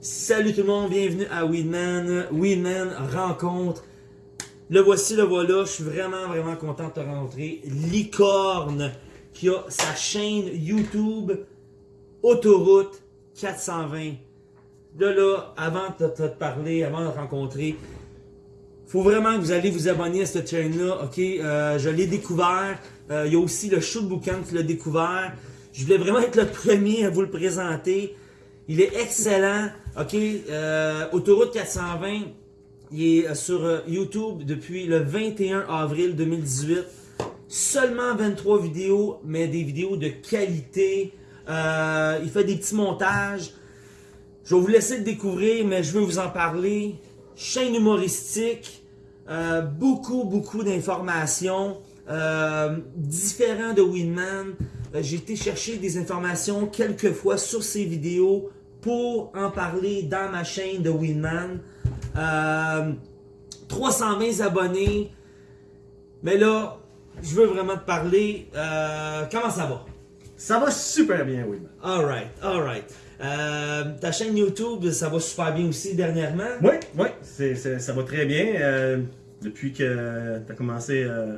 Salut tout le monde, bienvenue à Weedman. Weedman rencontre. Le voici, le voilà. Je suis vraiment, vraiment content de te rencontrer. Licorne, qui a sa chaîne YouTube Autoroute 420. De là, avant de te parler, avant de te rencontrer, faut vraiment que vous allez vous abonner à cette chaîne-là. Ok, euh, je l'ai découvert. Euh, il y a aussi le show de boucan qui l'a découvert. Je voulais vraiment être le premier à vous le présenter. Il est excellent. OK, euh, Autoroute 420, il est sur YouTube depuis le 21 avril 2018. Seulement 23 vidéos, mais des vidéos de qualité. Il fait des petits montages. Je vais vous laisser le découvrir, mais je veux vous en parler. Chaîne humoristique, euh, beaucoup, beaucoup d'informations, euh, différents de Winman. Euh, J'ai été chercher des informations quelques fois sur ces vidéos pour en parler dans ma chaîne de Winman. Euh, 320 abonnés. Mais là, je veux vraiment te parler. Euh, comment ça va? Ça va super bien, oui. Alright, alright. Euh, ta chaîne YouTube, ça va super bien aussi dernièrement. Oui, oui, c'est, c'est- ça va très bien. Euh, depuis que tu as commencé, euh,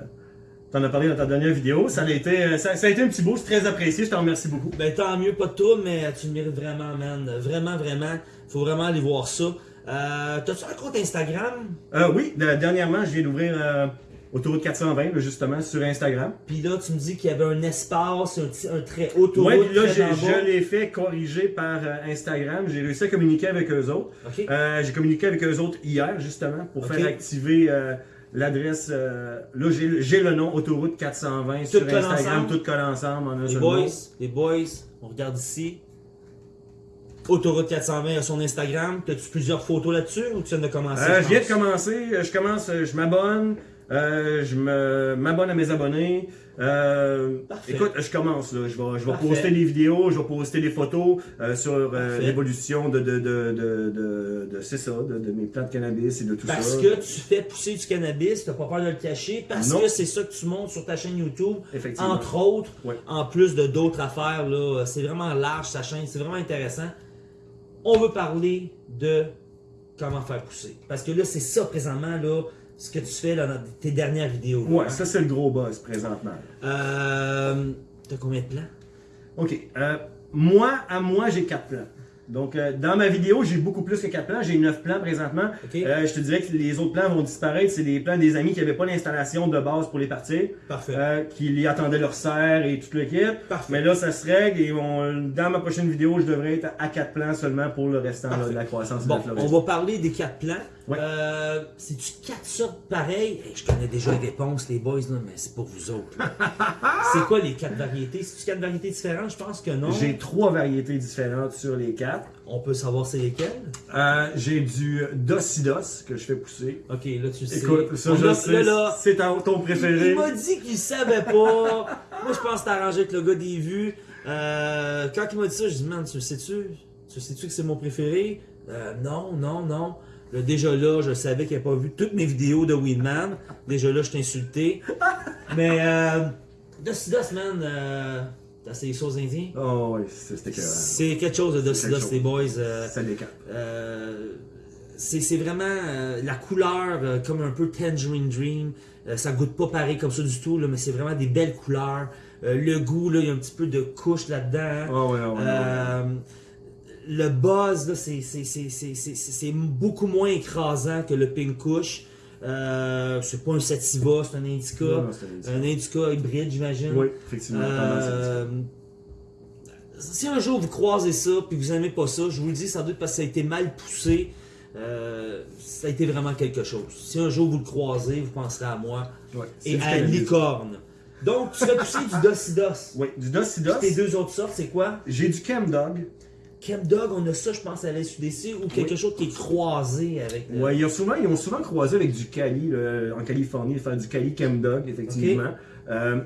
t'en as parlé dans ta dernière vidéo, ça a été, euh, ça, ça a été un petit boost très apprécié. Je t'en remercie beaucoup. Ben tant mieux, pas de trouble, mais tu le mérites vraiment, man. Vraiment, vraiment. Faut vraiment aller voir ça. T'as-tu un compte Instagram? Euh, oui, de- dernièrement, je viens d'ouvrir euh, Autoroute 420, là, justement, sur Instagram. Puis là, tu me dis qu'il y avait un espace, un, trait autour. Oui, puis là, je l'ai fait corriger par euh, Instagram. J'ai réussi à communiquer avec eux autres. Euh, j'ai communiqué avec eux autres hier, justement, pour faire activer euh, l'adresse. euh, là, j'ai le nom Autoroute 420 sur colle Instagram, tout colle ensemble. en Les boys, les boys, on regarde ici. Autoroute 420 à son Instagram. T'as-tu plusieurs photos là-dessus ou tu viens de commencer? Euh, je viens de commencer, je commence, je m'abonne, euh, je me m'abonne à mes abonnés. Euh, écoute, je commence là, je vais, je vais poster des vidéos, je vais poster des photos euh, sur l'évolution de de de ça, de, mes plants de cannabis et de tout Parce ça. que tu fais pousser du cannabis, t'as pas peur de le cacher, parce Non. que c'est ça que tu montres sur ta chaîne YouTube, entre autres, Ouais. en plus de d'autres affaires. là, C'est vraiment large sa chaîne, c'est vraiment intéressant. On veut parler de comment faire pousser. Parce que là, c'est ça présentement, là, ce que tu fais là, dans tes dernières vidéos. là, Ouais, hein. ça c'est le gros buzz présentement. Euh, T'as combien de plans? Ok, euh, moi à moi j'ai quatre plans. Donc euh, dans ma vidéo j'ai beaucoup plus que quatre plans, j'ai neuf plans présentement. Euh, je te dirais que les autres plans vont disparaître, c'est des plans des amis qui n'avaient pas l'installation de base pour les partir. Parfait. euh, qui y attendaient leur serre et tout le kit. Parfait. Mais là, ça se règle et on- dans ma prochaine vidéo, je devrais être à 4 plans seulement pour le restant là, de la croissance de Bon, on va parler des quatre plans. Ouais. Euh, C'est-tu quatre sortes pareilles? Hey, je connais déjà les réponses, les boys, là, mais c'est pour vous autres. c'est quoi les quatre variétés? C'est-tu quatre variétés différentes? Je pense que non. J'ai trois variétés différentes sur les quatre. On peut savoir c'est lesquelles? Euh, j'ai du Docidos que je fais pousser. Ok, là tu sais. Écoute, ça On je a- sais, là, là, c'est ton, ton il préféré. m'a dit qu'il savait pas. Moi, je pense que t'as arrangé avec le gars des vues. Euh, quand il m'a dit ça, je dis, man, tu le sais-tu? Tu sais-tu que c'est mon préféré? Euh, non, non, non. Là, déjà là, je savais qu'il n'avait pas vu toutes mes vidéos de Winman. Déjà là, je t'ai insulté. Mais, euh, Docidos, man, euh, t'as ça aux Indiens? Oh oui, c'était que C'est quelque chose de Docidos, chose. les boys. euh, ça décape. euh, c'est vraiment euh, la couleur euh, comme un peu Tangerine Dream. Euh, ça goûte pas pareil comme ça du tout, là, mais c'est vraiment des belles couleurs. Euh, le goût, là, il y a un petit peu de couche là-dedans. Oh ouais, ouais, ouais, ouais. Euh, le buzz, là, c'est- c'est- c'est c'est- c'est- c'est beaucoup moins écrasant que le Pink Kush. Euh, c'est pas un Sativa, c'est un Indica. Non, non, c'est un Indica. un Indica hybride, j'imagine. Oui, effectivement. Euh, si un jour vous croisez ça puis vous aimez pas ça, je vous le dis sans doute parce que ça a été mal poussé. euh, ça a été vraiment quelque chose. Si un jour vous le croisez, vous penserez à moi Ouais, et à licorne. Donc, tu fais pousser du Docidos. Oui, du Docidos. tes deux autres sortes, c'est quoi? J'ai du Chemdog. Chemdog, on a ça, je pense, à la SUDC ou quelque chose qui est croisé avec le. Ouais, ils ont souvent, ils ont souvent croisé avec du Cali là, en Californie, faire du Cali Chemdog, effectivement. Euh,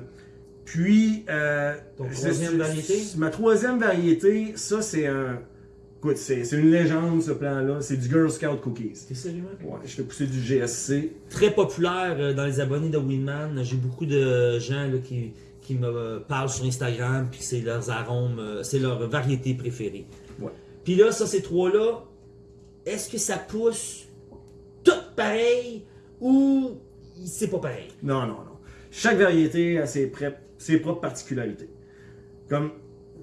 puis, euh, Ton troisième variété? Ma troisième variété, ça c'est un Écoute, c'est une légende ce plan-là. C'est du Girl Scout Cookies. T'es sérieux? Ouais, je fais pousser du GSC. Très populaire euh, dans les abonnés de Winman. J'ai beaucoup de gens là, qui, qui me parlent sur Instagram, puis c'est leurs arômes, c'est leur variété préférée. Puis là, ça, ces trois-là, est-ce que ça pousse tout pareil ou c'est pas pareil? Non, non, non. Chaque variété a ses, propres particularités. Comme,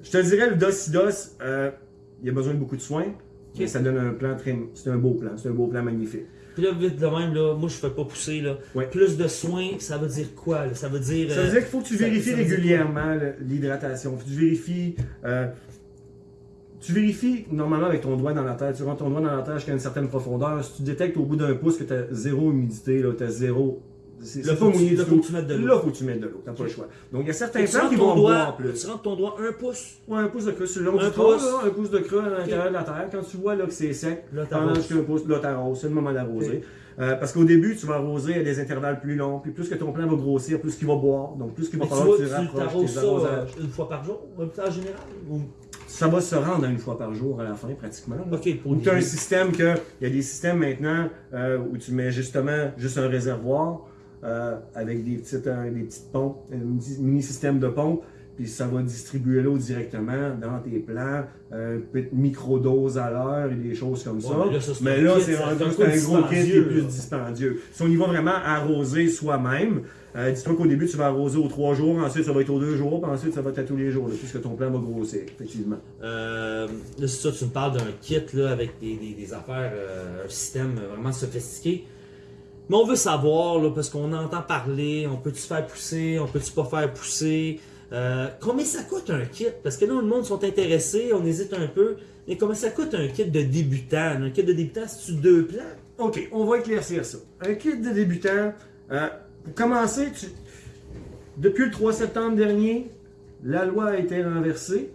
je te dirais, le Docidos, euh, il a besoin de beaucoup de soins. Mais ça donne un plan très. C'est un beau plan. C'est un beau plan magnifique. Puis là, vite de même, là, moi je fais pas pousser. Là. Ouais. Plus de soins, ça veut dire quoi? là? Ça veut dire. Ça veut euh, dire qu'il faut que tu ça- vérifies ça régulièrement l'hydratation. Faut que tu vérifies. euh, tu vérifies normalement avec ton doigt dans la terre. Tu rentres ton doigt dans la terre jusqu'à une certaine profondeur. Si tu détectes au bout d'un pouce que tu as zéro humidité, tu as zéro. Là, faut tu- mouillé là, faut que tu mettes de l'eau. Là, faut que tu mettes de l'eau. T'as pas le choix. Donc, il y a certains Tu rentres qui vont doigt, boire plus. tu rentres ton doigt un pouce. Ouais, un pouce de creux sur le long Un du tronc, pouce. là, un pouce de creux à l'intérieur de la terre. Quand tu vois là, que c'est sec, pendant un pouce, là, t'arroses. C'est le moment d'arroser. Euh, parce qu'au début, tu vas arroser à des intervalles plus longs. Puis plus que ton plant va grossir, plus qu'il va boire. Donc plus qu'il va Mais tu falloir vois, que tu tu rapproches tes euh, une fois par jour, en général? Ou... Ça va se rendre à une fois par jour à la fin, pratiquement. Ok, pour Ou tu as un système que. Il y a des systèmes maintenant euh, où tu mets justement juste un réservoir euh, avec des petites, euh, des petites pompes, un mini système de pompe, puis ça va distribuer l'eau directement dans tes plants, euh, petite microdose à l'heure et des choses comme ça. Ouais, mais là, c'est un un gros kit qui est plus dispendieux. Si on y va vraiment arroser soi-même, euh, dis-toi qu'au début, tu vas arroser aux trois jours, ensuite ça va être aux deux jours, puis ensuite ça va être à tous les jours, là, puisque ton plan va grossir, effectivement. Euh, là, c'est ça, tu me parles d'un kit là, avec des, des- des affaires, euh, un système vraiment sophistiqué. Mais on veut savoir, là, parce qu'on entend parler, on peut-tu faire pousser, on peut-tu pas faire pousser? Euh, combien ça coûte un kit? Parce que là, le monde sont intéressés, on hésite un peu. Mais combien ça coûte un kit de débutant? Un kit de débutant, c'est-tu deux plans? Ok, on va éclaircir ça. Un kit de débutant, euh, pour commencer, tu... depuis le 3 septembre dernier, la loi a été renversée.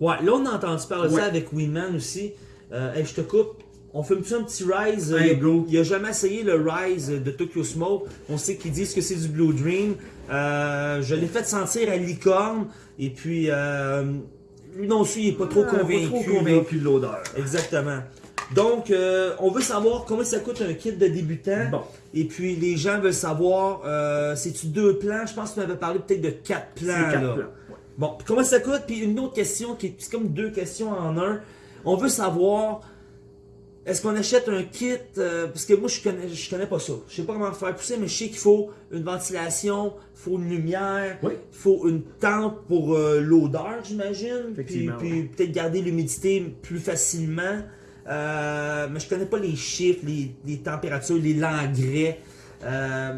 Ouais, là, on a entendu parler de Ouais. ça avec Winman aussi. Euh, hey, je te coupe. On fait-tu un petit Rise? Hey, il, a, go. il a jamais essayé le Rise de Tokyo Smoke. On sait qu'ils disent que c'est du Blue Dream. Euh, je l'ai fait sentir à licorne. Et puis, euh, lui non aussi, il est pas trop Ah, convaincu. Pas trop convaincu de l'odeur. Exactement. Donc, euh, on veut savoir combien ça coûte un kit de débutant. Bon. Et puis, les gens veulent savoir, euh, c'est-tu deux plans? Je pense que tu m'avais parlé peut-être de quatre plans. quatre là. plans. Ouais. Bon, puis comment ça coûte? Puis une autre question qui est c'est comme deux questions en un. On veut savoir, est-ce qu'on achète un kit? euh, parce que moi, je connais, je connais pas ça. Je sais pas comment faire pousser, mais je sais qu'il faut une ventilation, il faut une lumière, Oui. il faut une tente pour euh, l'odeur, j'imagine. Puis, puis ouais. peut-être garder l'humidité plus facilement. Euh, mais je connais pas les chiffres, les, les températures, les l'engrais. Euh,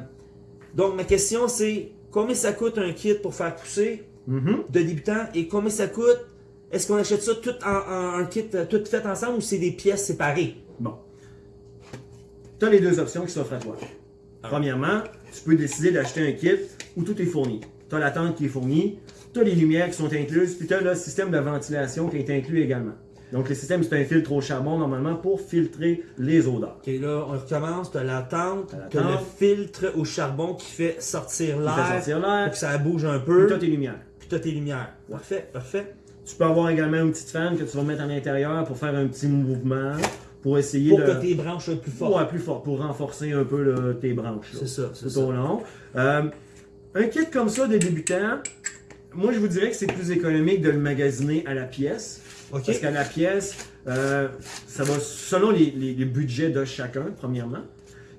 donc, ma question, c'est combien ça coûte un kit pour faire pousser? Mhm. de débutant et combien ça coûte? Est-ce qu'on achète ça tout en, en- un kit euh, tout fait ensemble ou c'est des pièces séparées? Bon. Tu as les deux options qui s'offrent à toi. Ah. Premièrement, tu peux décider d'acheter un kit où tout est fourni. Tu as la tente qui est fournie, tu as les lumières qui sont incluses, puis tu as le système de ventilation qui est inclus également. Donc, le système, c'est un filtre au charbon normalement pour filtrer les odeurs. Ok, là, on recommence. Tu as la tente, tu as le filtre au charbon qui fait sortir Qui fait l'air sortir pour l'air, que ça bouge un puis peu. tu as tes lumières. Puis tu as tes lumières. Parfait, parfait. Tu peux avoir également une petite fan que tu vas mettre à l'intérieur pour faire un petit mouvement, pour essayer Pour de... que tes branches soient plus fortes. Ouais, plus fort, pour renforcer un peu le- tes branches. C'est ça, c'est tout ça. au long. Euh, un kit comme ça de débutant, moi je vous dirais que c'est plus économique de le magasiner à la pièce. Parce qu'à la pièce, euh, ça va selon les, les- les budgets de chacun, premièrement.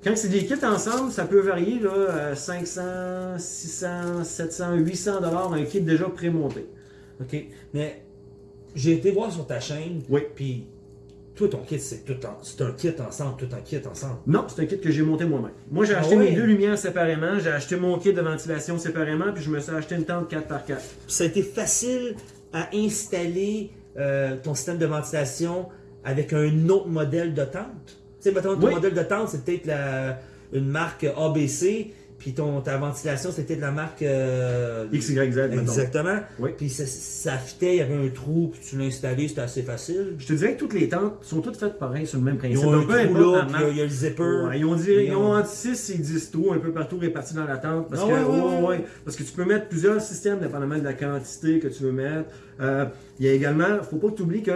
Quand c'est des kits ensemble, ça peut varier là, à 500, 600, 700, 800 dollars un kit déjà pré-monté. Ok? Mais j'ai été voir sur ta chaîne. Oui. Puis toi, ton kit, c'est tout en- c'est un kit ensemble, tout un kit ensemble. Non, c'est un kit que j'ai monté moi-même. Moi, j'ai Ah acheté ouais? mes deux lumières séparément, j'ai acheté mon kit de ventilation séparément, puis je me suis acheté une tente 4x4. Puis ça a été facile à installer euh, ton système de ventilation avec un autre modèle de tente. Tu sais, mettons, ton Oui. modèle de tente, c'est peut-être la- une marque ABC, puis ton, ta ventilation, c'était de la marque... euh, XYZ. Exactement. Oui. Puis ça, ça fitait, il y avait un trou, puis tu l'as installé, c'était assez facile. Je te dirais que toutes les tentes sont toutes faites pareil sur le même Ils principe. ont un peu trou là, puis il y a le zipper. Ouais, ils ont, dit, Ils ils ont- ont entre 6 et 10 trous un peu partout répartis dans la tente. Parce, Ah que, ouais. ouais, parce que tu peux mettre plusieurs systèmes dépendamment de la quantité que tu veux mettre. Euh, il y a également, faut pas que tu oublies que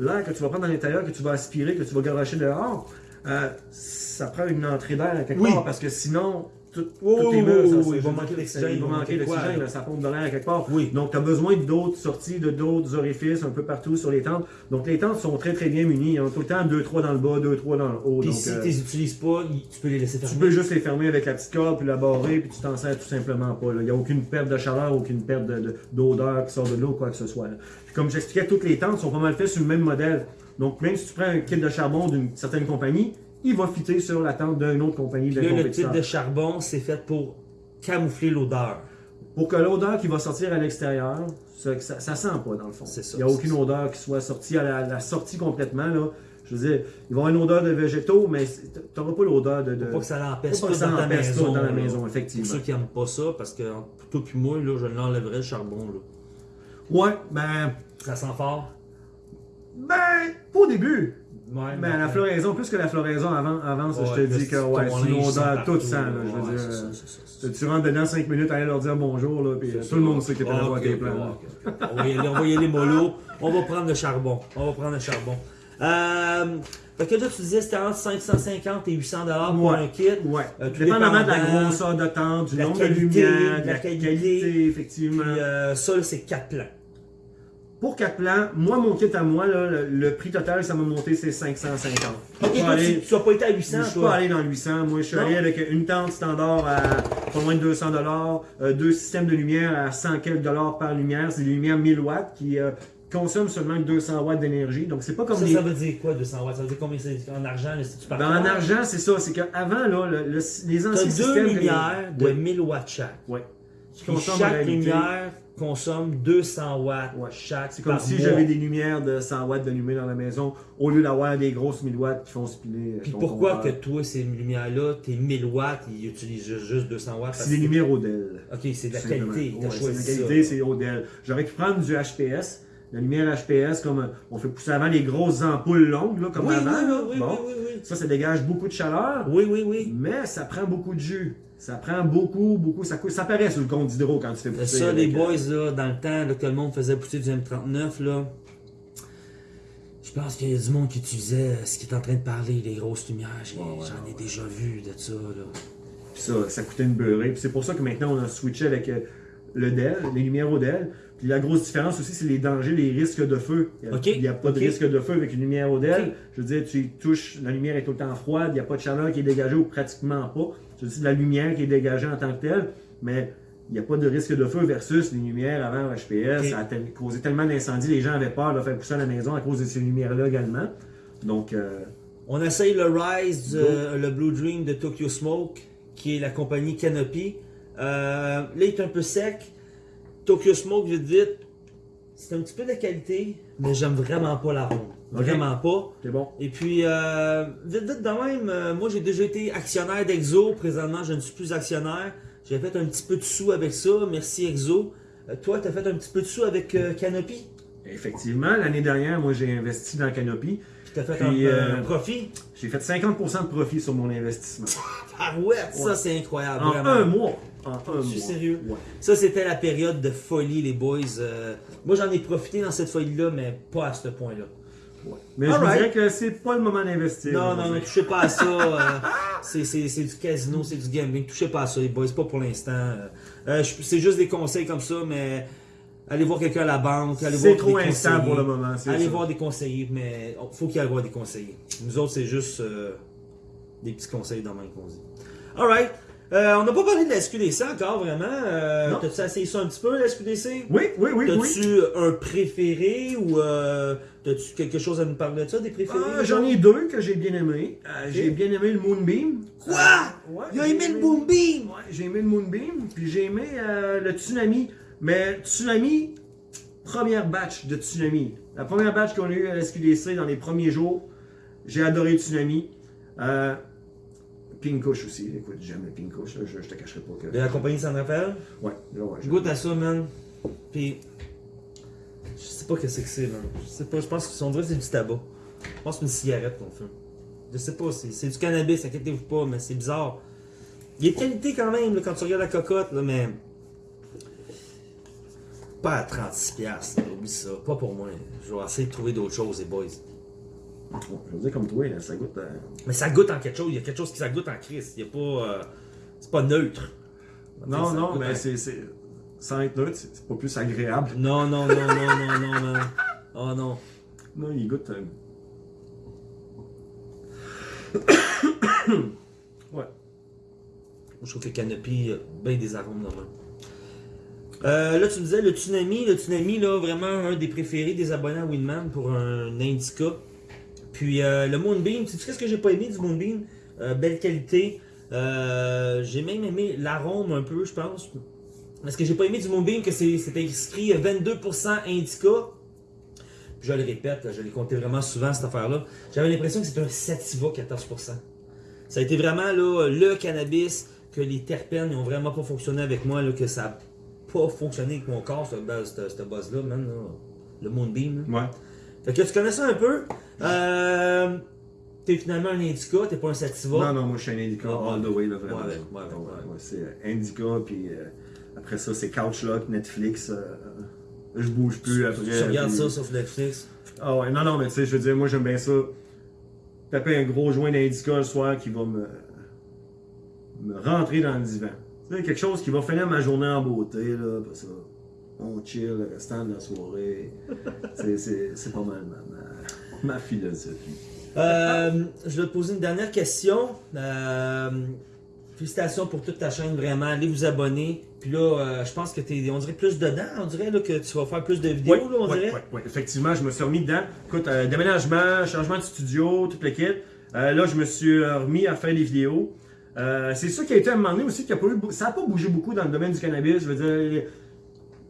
l'air que tu vas prendre à l'intérieur, que tu vas aspirer, que tu vas garocher dehors, euh, ça prend une entrée d'air à quelque Oui. part parce que sinon, tout, oui, murs, ça, oui, il va manquer d'oxygène, Il va manquer d'oxygène, ça pompe de l'air quelque part. Oui. Donc, tu as besoin d'autres sorties, de d'autres orifices un peu partout sur les tentes. Donc, les tentes sont très très bien munies. Ont tout le temps 2-3 dans le bas, 2-3 dans le haut. Puis Donc, si euh, tu les utilises pas, tu peux les laisser tu fermer. peux juste les fermer avec la petite corde, puis la barrer, puis tu t'en sers tout simplement pas. là. Il n'y a aucune perte de chaleur, aucune perte de- de- d'odeur qui sort de l'eau, quoi que ce soit. là. Puis comme j'expliquais, toutes les tentes sont pas mal faites sur le même modèle. Donc même si tu prends un kit de charbon d'une certaine compagnie, il va fitter sur la tente d'une autre compagnie, Là, le type de charbon, c'est fait pour camoufler l'odeur. Pour que l'odeur qui va sortir à l'extérieur, ça, ça, ça sent pas dans le fond. Ça, Il n'y a aucune odeur qui soit sortie à la, la sortie complètement. Là. Je veux dire, il va y avoir une odeur de végétaux, mais tu n'auras pas l'odeur de... de... Pour pas que ça l'empêche pas ça dans tout maison. dans la maison, Pour effectivement. ceux qui n'aiment pas ça, parce que toi puis moi, là, je l'enlèverais le charbon. Là. Ouais, ben... Ça sent fort? Ben, pas au début. Ouais, à la floraison, plus que la floraison avant, avance, je te Ouais, dis que ouais, odeur partout, toute sang. je veux Ouais, dire, ça, euh, ça, ça. tu rentres dedans 5 minutes, aller leur dire bonjour, là, puis euh, tout le ça. monde sait que tes là. ok, ok. On va y aller, on va y aller mollo. On va prendre le charbon. On va prendre le charbon. Euh, fait que là, tu disais c'était entre 550 et 800 dollars pour Ouais. un kit. Ouais. Euh, tout Dépendamment de la grosseur de tente, du nombre de lumière, de la qualité. effectivement. Puis euh, ça, c'est 4 plans. Pour 4 plans, moi, mon kit à moi, là, le, le prix total, ça m'a monté, c'est 550. Ok, toi, aller- tu, tu as pas été à 800, Je suis pas allé dans le 800. Moi, je suis Non. allé avec une tente standard à pas loin de 200 dollars, deux systèmes de lumière à 100 quelques dollars par lumière. C'est des lumières 1000 watts qui euh, consomment seulement 200 watts d'énergie. Donc, c'est pas comme Ça, les... ça veut dire quoi, 200 watts? Ça veut dire combien c'est en argent, là, si tu Ben, en argent, c'est ça. C'est qu'avant, là, le- le- les anciens as deux systèmes... lumières de Ouais. 1000 watts chaque. En chaque lumière consomme 200 watts Ouais. chaque. C'est comme si j'avais des lumières de 100 watts d'allumées dans la maison, au lieu d'avoir des grosses 1000 watts qui font euh, Puis pourquoi que toi, ces lumières-là, tes 1000 watts, ils utilisent juste, juste 200 watts? C'est des lumières Odell. Ok, c'est de la qualité. Ouais, c'est la qualité, c'est Odell. J'aurais pu prendre du HPS, la lumière HPS, comme euh, on fait pousser avant les grosses ampoules longues, là, comme Oui, avant. oui, oui, oui, Bon. oui, oui, Ça, ça dégage beaucoup de chaleur. Oui, oui, oui. mais ça prend beaucoup de jus. Ça prend beaucoup, beaucoup. Ça, coûte- ça paraît sur le compte d'hydro quand tu fais pousser. Ça, les euh, boys, là, dans le temps là, que le monde faisait pousser du M39, là, je pense qu'il y a du monde qui utilisait ce qui est en train de parler, les grosses lumières. J'ai- Ouais, ouais, J'en ai ouais. déjà vu de ça. Là. Puis ça, ça coûtait une beurrée. Puis c'est pour ça que maintenant, on a switché avec euh, le DEL, les lumières au DEL. Puis la grosse différence aussi, c'est les dangers, les risques de feu. Il n'y a, pas de risque de feu avec une lumière au DEL. Je veux dire, tu touches, la lumière est tout le temps froide, il n'y a pas de chaleur qui est dégagée ou pratiquement pas. Veux dire, de la lumière qui est dégagée en tant que telle, mais il n'y a pas de risque de feu versus les lumières avant HPS. Ça a causé tellement d'incendies, les gens avaient peur de faire pousser à la maison à cause de ces lumières-là également. Donc, euh, On essaye le Rise, du- le Blue Dream de Tokyo Smoke, qui est la compagnie Canopy. Euh, là, il est un peu sec. Tokyo Smoke, je dis, c'est un petit peu de qualité, mais j'aime vraiment pas la ronde. Vraiment pas. c'est bon. Et puis, euh, vite, vite de même, euh, moi j'ai déjà été actionnaire d'Exo. Présentement, je ne suis plus actionnaire. J'ai fait un petit peu de sous avec ça. Merci Exo. Euh, toi, tu as fait un petit peu de sous avec euh, Canopy? Effectivement, l'année dernière, moi, j'ai investi dans Canopy. Tu as fait Puis, un, un profit? J'ai fait 50% de profit sur mon investissement. Ah ouais, ça c'est incroyable. En vraiment. un mois. En un Je suis mois. sérieux? Ouais. Ça, c'était la période de folie, les boys. Moi, j'en ai profité dans cette folie-là, mais pas à ce point-là. Ouais. Mais je vous dirais que c'est pas le moment d'investir. Non, non, dire. touchez pas à ça. euh, c'est, du casino, c'est du gambling. Touchez pas à ça, les boys, pas pour l'instant. Euh, euh, c'est juste des conseils comme ça, mais allez voir quelqu'un à la banque, C'est trop instable pour le moment. Allez ça. voir des conseillers, mais oh, faut qu'il y ait voir des conseillers. Nous autres, c'est juste euh, des petits conseils dans main qu'on dit. Alright. Euh, on n'a pas parlé de la SQDC encore, vraiment. Euh. T'as-tu essayé ça un petit peu, la SQDC? Oui, oui, oui, oui. T'as-tu un préféré ou euh, t'as-tu quelque chose à nous parler de ça, des préférés? Ah, J'en ai deux que j'ai bien aimé. Euh, J'ai bien aimé le Moonbeam. Quoi? Euh, ouais, Il a j'ai aimé le Boom Beam! Ouais, j'ai aimé le Moonbeam, puis j'ai aimé euh, le Tsunami. Mais Tsunami, première batch de Tsunami. La première batch qu'on a eue à la SQDC dans les premiers jours, j'ai adoré le Tsunami. Euh, Pinkush aussi. Écoute, j'aime le Pinkush, je, je te cacherai pas que. De la compagnie San Rafael? Ouais, là, ouais. Je goûte à ça, man. Puis, je sais pas qu'est-ce que c'est, man. Je sais pas, je pense que son que c'est du tabac. Je pense que c'est une cigarette qu'on fume. Je sais pas, c'est du cannabis, inquiétez-vous pas, mais c'est bizarre. Il a de qualité quand même, là, quand tu regardes la cocotte, là, mais. pas à 36$. piastres, là, Oublie ça. Pas pour moi. Je vais essayer de trouver d'autres choses, les boys. Je veux dire comme toi, ça goûte. euh, Mais ça goûte en quelque chose. Il y a quelque chose qui ça goûte en crise. Il y a pas. euh, c'est pas neutre. Non, Ça non, mais en- c'est. Sans être neutre, c'est pas plus agréable. Non, non, non, non, non, non, non. Oh non. Non, il goûte. euh, Ouais. Je trouve que Canopy a bien des arômes normalement. Euh, là, tu me disais le Tsunami. Le Tsunami, là, vraiment un des préférés des abonnés à Winman pour un Indica. Puis euh, le Moonbeam, tu sais ce que j'ai pas aimé du Moonbeam? Euh, Belle qualité. Euh, j'ai même aimé l'arôme un peu, je pense. Ce que j'ai pas aimé du Moonbeam, que c'était écrit 22% Indica. Puis je le répète, je l'ai compté vraiment souvent cette affaire-là. J'avais l'impression que c'était un Sativa 14%. Ça a été vraiment là, le cannabis que les terpènes n'ont vraiment pas fonctionné avec moi, que ça n'a pas fonctionné avec mon corps, ce, ce, ce buzz-là, le Moonbeam. là. Ouais. Fait que tu connais ça un peu. Euh, t'es finalement un indica, t'es pas un sativa. Non, non, moi je suis un Indica Ouais, all the way, là, vraiment. ouais, ouais, c'est euh, Indica, puis euh, après ça, c'est Couchlock, Netflix. euh, je bouge plus après. Tu regardes ça sur Netflix? Ah ouais, non, non, mais tu sais, je veux dire, moi j'aime bien ça. Taper un gros joint d'Indica le soir qui va me, me rentrer dans le divan. Tu sais, quelque chose qui va finir ma journée en beauté, là, après ça. On chill le restant de la soirée. C'est- c'est c'est pas mal ma, ma, ma philosophie. Euh, je vais te poser une dernière question. Euh, félicitations pour toute ta chaîne, vraiment. Allez vous abonner. Puis là, euh, je pense que t'es, on dirait plus dedans. On dirait là, que tu vas faire plus de vidéos, là, on dirait. Effectivement, je me suis remis dedans. Écoute, euh, déménagement, changement de studio, toute l'équipe. Euh, là, je me suis remis à faire des vidéos. Euh, c'est ça qui a été à un moment donné aussi, qui a pas eu, ça n'a pas bougé beaucoup dans le domaine du cannabis. Je veux dire,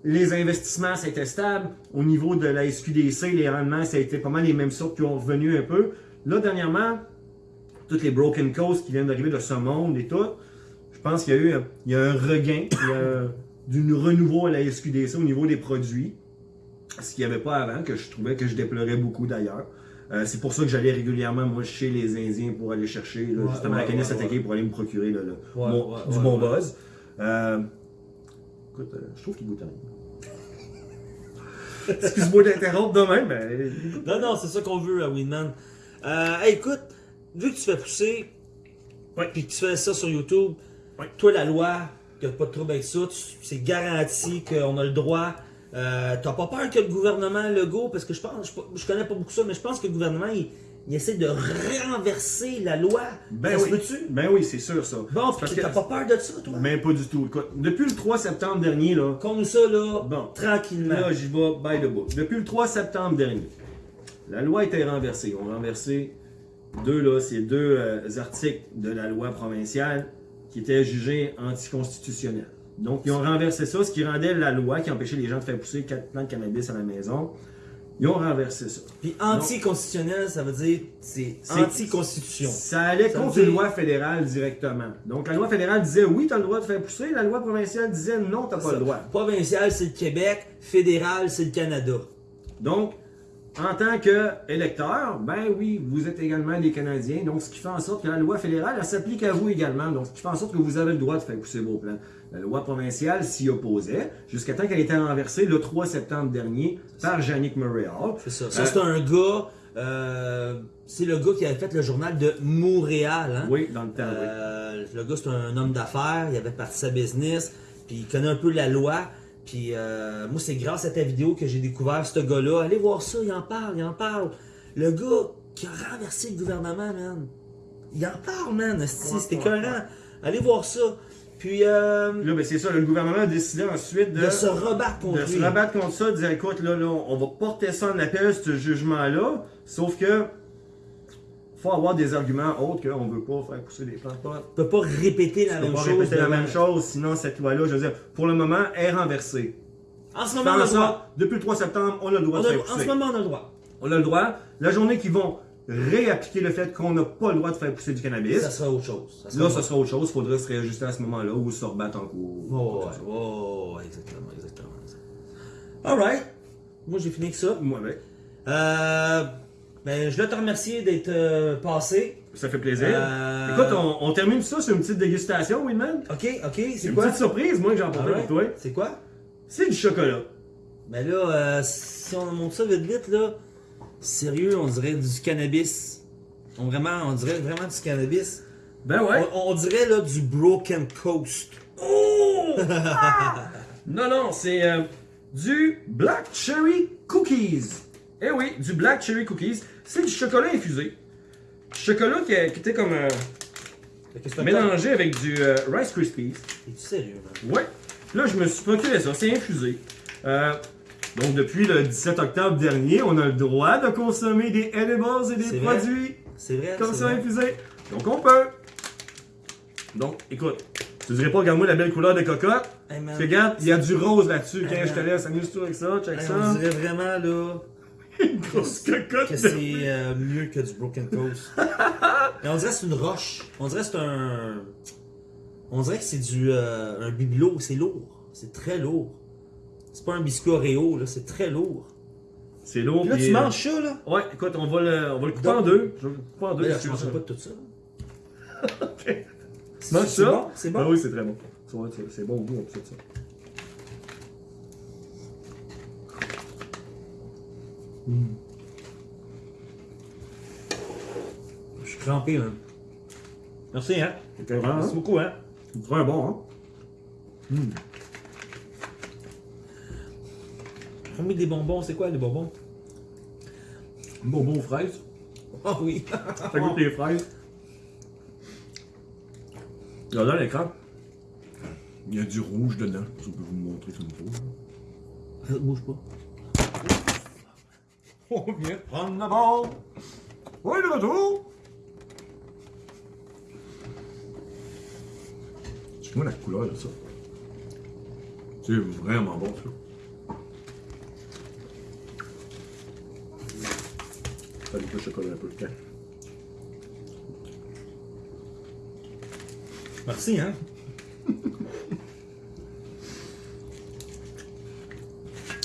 les, investissements, ça a été stable. Au niveau de la SQDC, les rendements, ça a été pas mal les mêmes sortes qui ont revenu un peu. Là, dernièrement, toutes les broken coasts qui viennent d'arriver de ce monde et tout, je pense qu'il y a eu un- il y a un regain, il y a un- du renouveau à la SQDC au niveau des produits. Ce qu'il n'y avait pas avant, que je trouvais que je déplorais beaucoup d'ailleurs. Euh, c'est pour ça que j'allais régulièrement, moi, chez les Indiens pour aller chercher là, Ouais, justement la ouais, Canis ouais, Attaquée pour aller me procurer là, le- du bon buzz. Euh, écoute, euh, je trouve qu'il goûte rien. Excuse-moi d'interrompre de même, mais. Non, non, c'est ça qu'on veut à Winman. Euh, hey, écoute, vu que tu fais pousser, Ouais. puis que tu fais ça sur YouTube, toi, la loi, qu'il n'y a pas de trouble avec ça, c'est garanti qu'on a le droit. Euh, T'as pas peur que le gouvernement Legault, parce que je pense, je, je connais pas beaucoup ça, mais je pense que le gouvernement, il, il essaie de renverser la loi. Ben oui. peut-tu? Ben oui, c'est sûr ça. Bon, Parce que- t'as pas peur de ça, toi? Mais pas du tout. Écoute, depuis le 3 septembre dernier, là, Comme ça, là, Bon. tranquillement. Là, j'y vais by the book. Depuis le 3 septembre dernier, la loi été renversée. On a renversé deux, là, ces deux euh, articles de la loi provinciale qui étaient jugés anticonstitutionnels. Donc, ils ont renversé ça, ce qui rendait la loi qui empêchait les gens de faire pousser quatre plants de cannabis à la maison. Ils ont renversé ça. Puis anticonstitutionnel, ça veut dire c'est anti-constitution. Ça allait Ça contre dire- une loi fédérale directement. Donc, la loi fédérale disait oui, tu as le droit de faire pousser. La loi provinciale disait non, tu n'as pas le droit. Provincial, c'est le Québec. Fédéral, c'est le Canada. Donc, en tant qu'électeur, ben oui, vous êtes également des Canadiens. Donc, ce qui fait en sorte que la loi fédérale, elle s'applique à vous également. Donc, ce qui fait en sorte que vous avez le droit de faire pousser vos plants. La loi provinciale s'y opposait jusqu'à temps qu'elle ait été renversée le 3 septembre dernier par Yannick Murray Hall. C'est ça. Ça, Euh, c'est un gars. euh, c'est le gars qui avait fait le journal de Montréal. Hein? Oui, dans le temps, oui. Euh, Le gars, c'est un homme d'affaires. Il avait parti sa business. Puis il connaît un peu la loi. Puis euh, moi, c'est grâce à ta vidéo que j'ai découvert ce gars-là. Allez voir ça, il en parle, il en parle. Le gars qui a renversé le gouvernement, man. Il en parle, man. Ouais, C'était ouais, écœurant. Allez voir ça. Puis euh, Là, ben c'est ça, le gouvernement a décidé ensuite de, de se rebattre contre de se lui. rabattre contre ça, de dire écoute, là, là, on va porter ça en appel, ce jugement-là. Sauf que faut avoir des arguments autres qu'on ne veut pas faire pousser des plants de pot. On peut pas répéter la On même pas chose. répéter la même chose, sinon cette loi-là, je veux dire, pour le moment, est renversée. En ce moment, on a le droit. depuis le 3 septembre, on a le droit On de a- faire en ce moment, on a le droit. On a le droit. La journée qu'ils vont réappliquer le fait qu'on n'a pas le droit de faire pousser du cannabis, Ça sera autre chose. Ça là, ça sera autre chose. Il faudrait se réajuster à ce moment-là ou se rebattre en cours. Oh, ouais, oh, ouais, exactement, exactement. Alright. Moi, j'ai fini avec ça. Moi, avec. Euh, ben, je dois te remercier d'être euh, passé. Ça fait plaisir. Euh, Écoute, on, on termine ça sur une petite dégustation, Winman. Ok, ok, c'est Une quoi? petite surprise, moi, que j'ai emporté pour toi. C'est quoi? C'est du chocolat. Mais là, euh, si on monte ça vite vite, là, sérieux, on dirait du cannabis. On, vraiment, on dirait vraiment du cannabis. Ben ouais. On, on dirait là du Broken Coast. Oh! Ah! Non, non, c'est euh, du Black Cherry Cookies. Eh oui, du Black Cherry Cookies. C'est du chocolat infusé. Chocolat qui, qui était comme euh, mélangé avec du euh, Rice Krispies. Es-tu sérieux, man? Ouais. Là, je me suis procuré ça. C'est infusé. Donc, depuis le 17 octobre dernier, on a le droit de consommer des edibles et des vrai. produits C'est vrai? comme ça vrai. infusés. Donc, on peut. Donc, écoute, tu dirais pas, regarde-moi la belle couleur de cocotte. Hey, man. Gaffe, il y a du rose là-dessus. Hey, je te laisse, amuse-toi avec ça, check Hey, ça. on dirait vraiment là Une grosse cocotte. que c'est euh, mieux que du Broken Coast. Mais on dirait que c'est une roche. On dirait que c'est un. On dirait que c'est du euh, un bibelot. C'est lourd. C'est très lourd. C'est pas un biscuit Oreo, là. C'est très lourd. C'est lourd. Puis là, tu euh, manges ça, là? Ouais, écoute, on va le, on va le couper Donc- en deux. Je vais le couper en deux. Mais là, si je tu veux mangerai pas de tout ça. Ok. C'est Mange c'est ça. bon? C'est bon? Ah oui, c'est très bon. Tu c'est- C'est bon au goût, on peut ça. Je suis crampé, man. Merci, hein? Vraiment, Merci hein? beaucoup, hein? C'est très bon, hein? On met des bonbons. C'est quoi, les bonbons? Bonbon aux fraises. Ah oui. Ça goûte les fraises. Regardez à l'écran. Il y a du rouge dedans. Je peux vous montrer comme il faut. Bouge pas. On vient de prendre la balle. Oui, de retour. C'est moi la couleur de ça? C'est vraiment bon, ça. Ça goûte le chocolat un peu. Tiens. Merci, hein?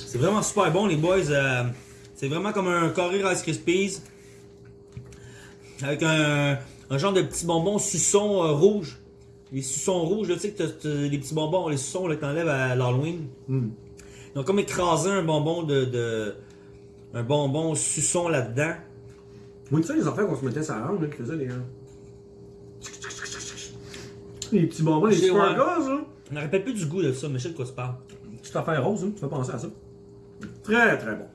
C'est vraiment super bon, les boys. euh, c'est vraiment comme un carré Rice Krispies. Avec un, un genre de petit bonbon suçon euh, rouge. Les suçons rouges, là, tu sais que les petits bonbons, les suçons là, que t'enlèves à l'Halloween. Hmm. Ils ont comme écrasé un bonbon de. de- un bonbon suçon là-dedans. Moi, tu sais, les affaires qu'on se mettait sur la langue, là, qui faisaient les. hein. Les petits bonbons, les sparkles, ouais. là. Je me rappelle plus du goût de ça, mais je sais de quoi tu parles. Petite affaire rose, hein, tu fais penser à ça. Très, très bon.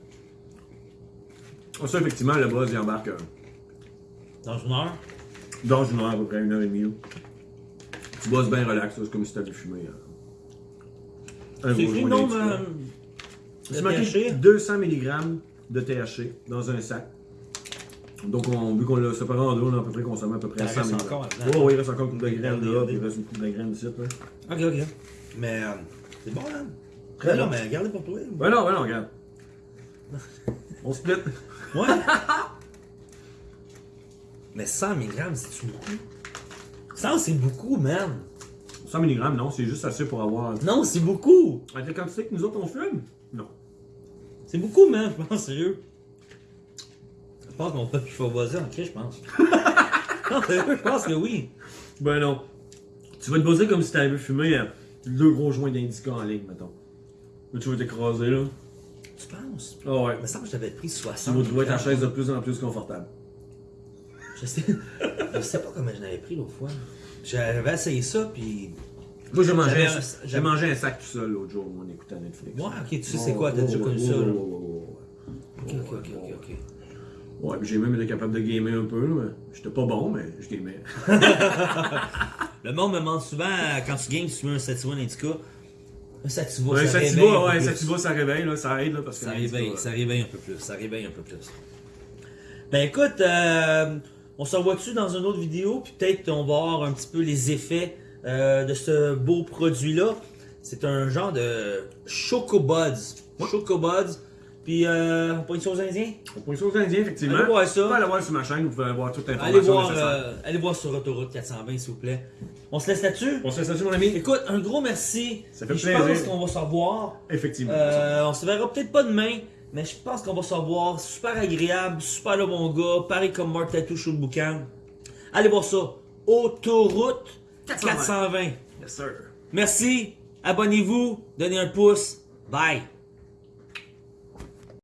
Ah, Ça, effectivement, le buzz, il embarque euh, Dans une heure? dans une heure, à peu près une heure et demie. Tu bosses bien relax, c'est comme si t'avais fumé. euh, C'est joint non, d'indica. euh, C'est le marqué THC. 200 mg de THC dans un sac. Donc, on, vu qu'on l'a séparé en deux, on a à peu près consommé à peu près Il en 100 reste mg. encore Ouais, là-dedans. ouais, il reste encore une coupe de graines là, puis il reste une coupe de graines ici. là. Ok, ok. Mais euh, c'est bon, là. Très non, bon. mais gardez pour toi. Ouais, non, non, regarde. On split. Ouais. mais 100 mg, c'est beaucoup? 100, c'est beaucoup, man. 100 mg, non, c'est juste assez pour avoir. Non, c'est beaucoup. Avec la quantité que nous autres on fume? Non. C'est beaucoup, man, je pense, sérieux. Je pense qu'on peut plus faire buzzer en cri, je pense. non, je pense que oui. Ben non. Tu vas te bosser comme si t'avais fumé euh, deux gros joints d'indica en ligne, mettons. Là, tu vas t'écraser, là. Tu penses? Ah ouais. Il me semble que j'avais pris Tu 60 vas trouver ta chaise de plus en plus confortable. Je sais, je sais pas comment je l'avais pris l'autre fois. J'avais essayé ça, puis. Moi, j'ai mangé, un- mangé un sac tout seul l'autre jour en écoutant Netflix. Ouais, ok, tu sais c'est quoi, t'as déjà connu ça, là. Ok, ok, ok, ok. Ouais, puis j'ai même été capable de gamer un peu, j'étais pas bon, mais je gamais. Le monde me demande souvent, quand tu games, si tu veux un Sativa Indica. Un Sativa, Ouais, ça ça réveille va, un ouais, plus. ça réveille, là, ça aide, là, parce que. Ça réveille, ouais. ça réveille un peu plus, ça réveille un peu plus. Ben écoute, euh, on se revoit dessus dans une autre vidéo, puis peut-être on va voir un petit peu les effets euh, de ce beau produit-là? C'est un genre de Chocobuds. Chocobuds. Puis, euh, on pointe ça aux Indiens. On peut ça aux Indiens, effectivement. Allez voir Vous pouvez ça. aller voir sur ma chaîne, vous pouvez avoir toute l'information Allez voir, euh, allez voir sur Autoroute 420, s'il vous plaît. On se laisse là-dessus? On se laisse là-dessus, mon ami? Écoute, un gros merci. Ça fait Puis Je plaisir. pense qu'on va se revoir. Effectivement. Euh, on se verra peut-être pas demain, mais je pense qu'on va se revoir. Super agréable, super le bon gars, pareil comme Mark Tattoo sur le boucan. Allez voir ça. Autoroute 420. Yes, sir. Merci, abonnez-vous, donnez un pouce. Bye.